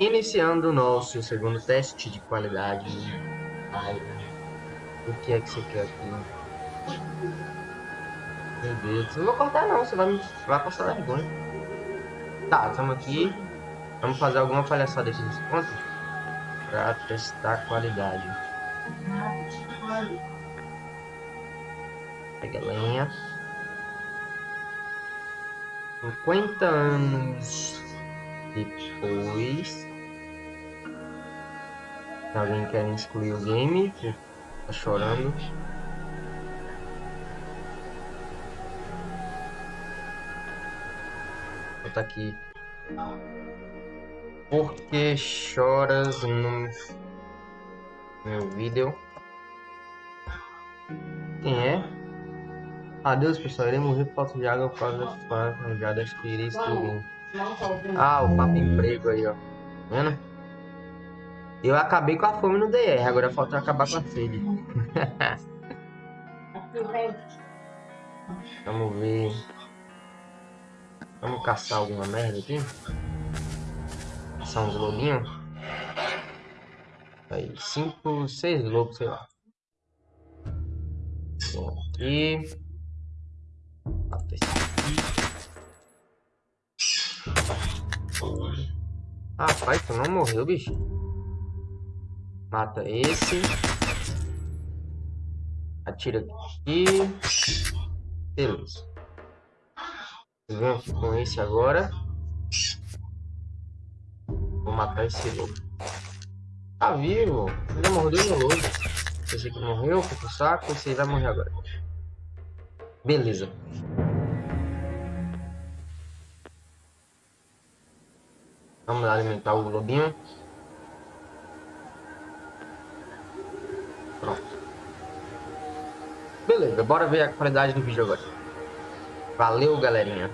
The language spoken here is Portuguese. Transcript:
Iniciando o nosso segundo teste de qualidade. O que é que você quer aqui? Meu Deus, não vou cortar não, você vai, me, vai passar vergonha. Tá, estamos aqui. Vamos fazer alguma palhaçada aqui nesse ponto. Pra testar a qualidade. Pega lenha. 50 anos depois. Alguém quer excluir o game? Tá chorando. Vou botar aqui. Por que choras no meu vídeo? Quem é? Adeus pessoal, irei morrer por falta de água por causa das arranjadas que irei excluir. Ah, o papo emprego aí, ó. Tá vendo? Eu acabei com a fome no DR, agora falta acabar com a sede. Vamos ver. Vamos caçar alguma merda aqui? Caçar uns lobinhos? Aí, cinco, seis lobos, sei lá. Aqui. Mata esse aqui. Rapaz, tu não morreu, bicho. Mata esse. Atira aqui. Beleza. Vamos com esse agora. Vou matar esse lobo. Tá vivo. Ele mordeu no lobo. Esse aqui morreu, foi pro saco. Esse vai morrer agora. Beleza. Vamos alimentar o lobinho. Beleza, bora ver a qualidade do vídeo agora. Valeu, galerinha.